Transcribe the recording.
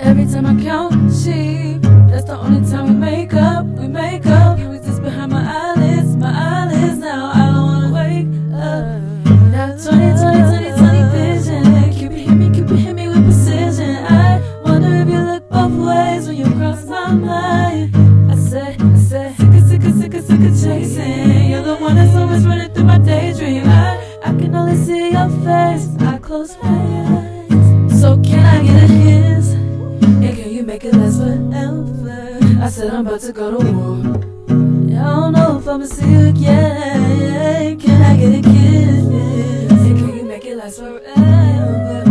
Every time I count sheep, that's the only time we make up. We make up. You exist behind my eyelids, my eyelids. Now I don't wanna wake up. Now 20, 20, 20, 20 vision. Cupid hit me, Cupid hit me with precision. I wonder if you look both ways when you cross my mind. I said, I said, sick of, sick of, sick of, sick of chasing. You're the one that's always running through my daydream. I, I can only see your face. I close my eyes. you make it last forever. I said I'm about to go to war. I don't know if I'ma see you again. Can I get a kiss? Can you make it last forever?